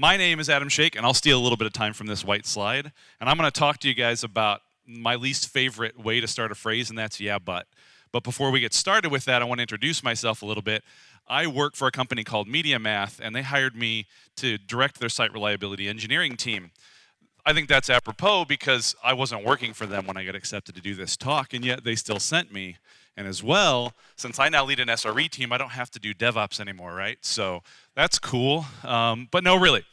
My name is Adam Shake, and I'll steal a little bit of time from this white slide. And I'm going to talk to you guys about my least favorite way to start a phrase, and that's yeah, but. But before we get started with that, I want to introduce myself a little bit. I work for a company called MediaMath, and they hired me to direct their site reliability engineering team. I think that's apropos because I wasn't working for them when I got accepted to do this talk, and yet they still sent me. And as well, since I now lead an SRE team, I don't have to do DevOps anymore, right? So that's cool. Um, but no, really,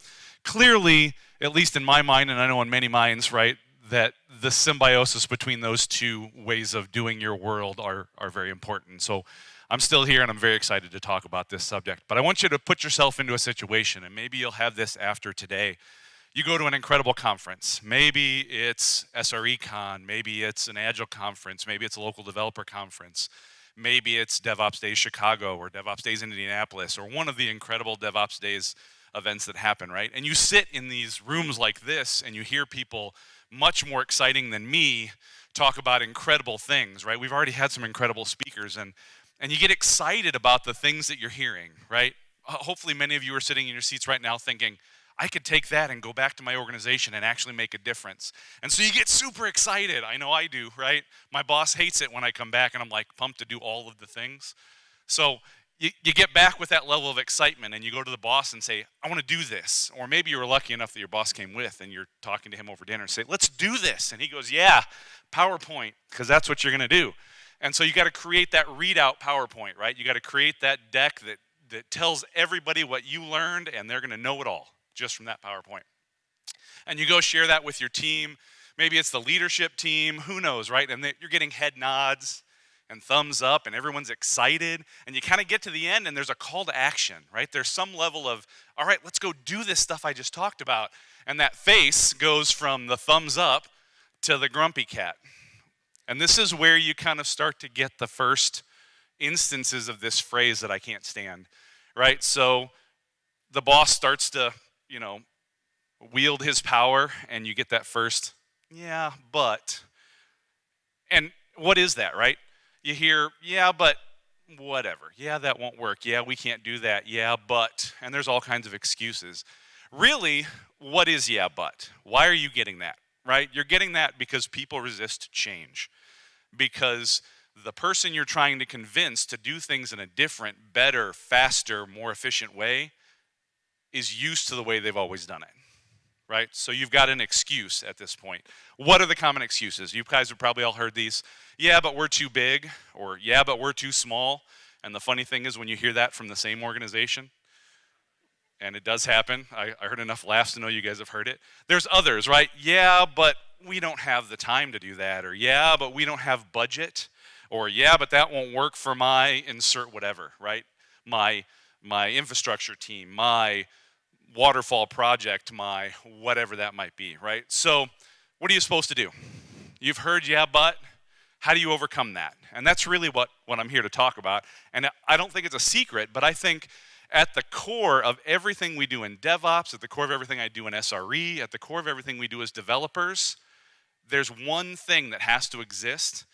clearly, at least in my mind, and I know in many minds, right, that the symbiosis between those two ways of doing your world are, are very important. So I'm still here and I'm very excited to talk about this subject. But I want you to put yourself into a situation, and maybe you'll have this after today, you go to an incredible conference. Maybe it's SRECon, maybe it's an Agile conference, maybe it's a local developer conference, maybe it's DevOps Days Chicago or DevOps Days in Indianapolis or one of the incredible DevOps Days events that happen, right? And you sit in these rooms like this and you hear people much more exciting than me talk about incredible things, right? We've already had some incredible speakers and and you get excited about the things that you're hearing, right? Hopefully many of you are sitting in your seats right now thinking, I could take that and go back to my organization and actually make a difference. And so you get super excited. I know I do, right? My boss hates it when I come back and I'm like pumped to do all of the things. So you, you get back with that level of excitement and you go to the boss and say, I want to do this. Or maybe you were lucky enough that your boss came with and you're talking to him over dinner and say, let's do this. And he goes, yeah, PowerPoint, because that's what you're going to do. And so you got to create that readout PowerPoint, right? You got to create that deck that, that tells everybody what you learned and they're going to know it all just from that PowerPoint. And you go share that with your team. Maybe it's the leadership team, who knows, right? And you're getting head nods and thumbs up and everyone's excited and you kind of get to the end and there's a call to action right there's some level of all right let's go do this stuff i just talked about and that face goes from the thumbs up to the grumpy cat and this is where you kind of start to get the first instances of this phrase that i can't stand right so the boss starts to you know, wield his power and you get that first, yeah, but. And what is that, right? You hear, yeah, but whatever. Yeah, that won't work. Yeah, we can't do that. Yeah, but. And there's all kinds of excuses. Really, what is yeah, but? Why are you getting that, right? You're getting that because people resist change. Because the person you're trying to convince to do things in a different, better, faster, more efficient way is used to the way they've always done it. Right? So you've got an excuse at this point. What are the common excuses? You guys have probably all heard these. Yeah, but we're too big, or yeah, but we're too small. And the funny thing is, when you hear that from the same organization, and it does happen, I, I heard enough laughs to know you guys have heard it. There's others, right? Yeah, but we don't have the time to do that, or yeah, but we don't have budget, or yeah, but that won't work for my insert whatever, right? My my infrastructure team, my waterfall project, my whatever that might be, right? So, what are you supposed to do? You've heard, yeah, but how do you overcome that? And that's really what, what I'm here to talk about. And I don't think it's a secret, but I think at the core of everything we do in DevOps, at the core of everything I do in SRE, at the core of everything we do as developers, there's one thing that has to exist.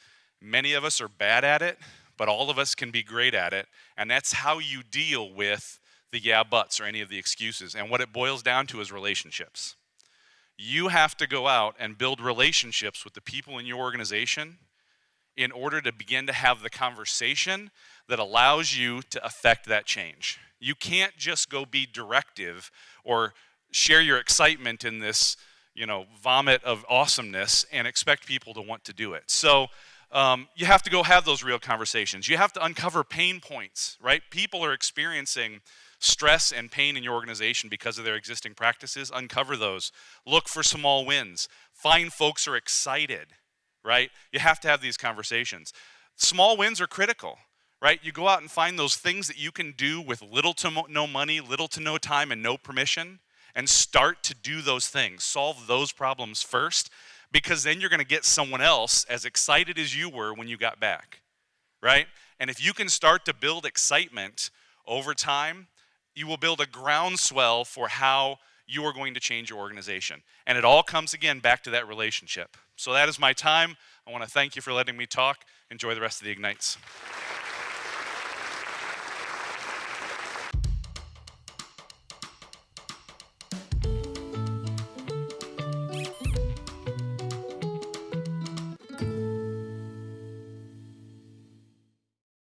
Many of us are bad at it, but all of us can be great at it. And that's how you deal with the yeah buts or any of the excuses. And what it boils down to is relationships. You have to go out and build relationships with the people in your organization in order to begin to have the conversation that allows you to affect that change. You can't just go be directive or share your excitement in this, you know, vomit of awesomeness and expect people to want to do it. So um, you have to go have those real conversations. You have to uncover pain points, right? People are experiencing stress and pain in your organization because of their existing practices, uncover those. Look for small wins. Find folks are excited, right? You have to have these conversations. Small wins are critical, right? You go out and find those things that you can do with little to no money, little to no time, and no permission, and start to do those things. Solve those problems first, because then you're going to get someone else as excited as you were when you got back, right? And if you can start to build excitement over time, you will build a groundswell for how you are going to change your organization. And it all comes again back to that relationship. So that is my time. I want to thank you for letting me talk. Enjoy the rest of the Ignites.